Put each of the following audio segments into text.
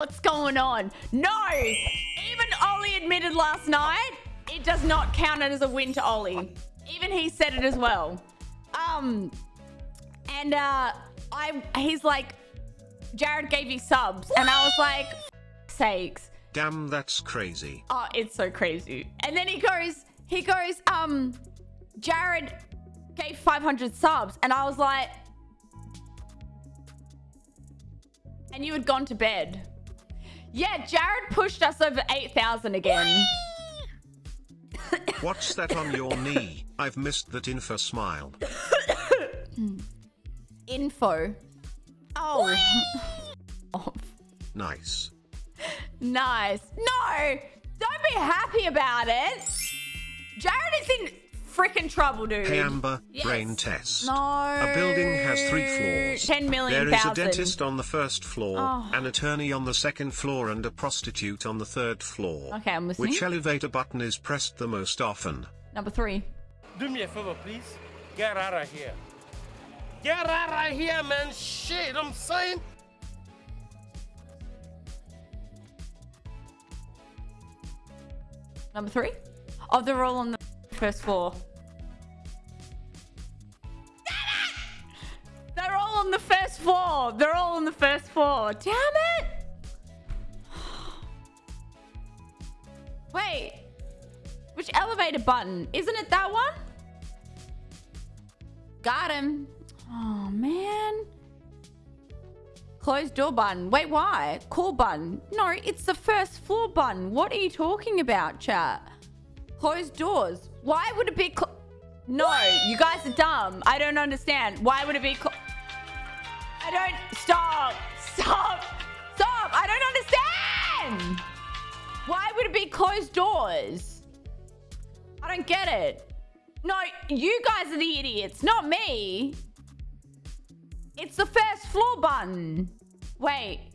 What's going on? No! Even Ollie admitted last night it does not count it as a win to Ollie. Even he said it as well. Um, and uh, I he's like, Jared gave you subs, and I was like, sakes. Damn, that's crazy. Oh, it's so crazy. And then he goes, he goes, um, Jared gave 500 subs, and I was like, and you had gone to bed. Yeah, Jared pushed us over 8,000 again. What's that on your knee? I've missed that info smile. Info. Oh. oh. Nice. Nice. No! Don't be happy about it. Jared is in freaking trouble, dude. Hey Amber, yes. brain test. No. A building has three floors. 10 million There is thousand. a dentist on the first floor, Oh. an attorney on the second floor and a prostitute on the third floor. Okay, I'm listening. Which elevator button is pressed the most often? Number three. Do me a favor, please. Get out of here. Get out of here, man. Shit, I'm saying. Number three? Oh, they're all on the first floor. On the first floor. They're all on the first floor. Damn it! Wait. Which elevator button? Isn't it that one? Got him. Oh, man. Closed door button. Wait, why? Call button. No, it's the first floor button. What are you talking about, chat? Closed doors. Why would it be No, you guys are dumb. I don't understand. Why would it be I don't- Stop. Stop. Stop. I don't understand. Why would it be closed doors? I don't get it. No, you guys are the idiots, not me. It's the first floor button. Wait.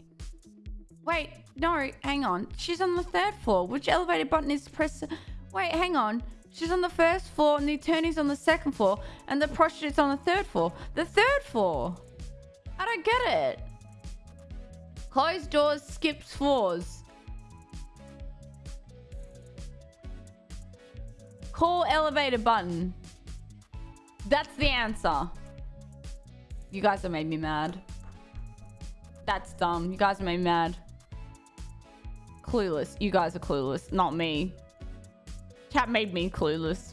Wait, no, hang on. She's on the third floor. Which elevator button is press? Wait, hang on. She's on the first floor and the attorney's on the second floor and the prostitute's on the third floor. The third floor. I don't get it. Closed doors skips floors. Call elevator button. That's the answer. You guys have made me mad. That's dumb. You guys have made me mad. Clueless. You guys are clueless, not me. Chat made me clueless.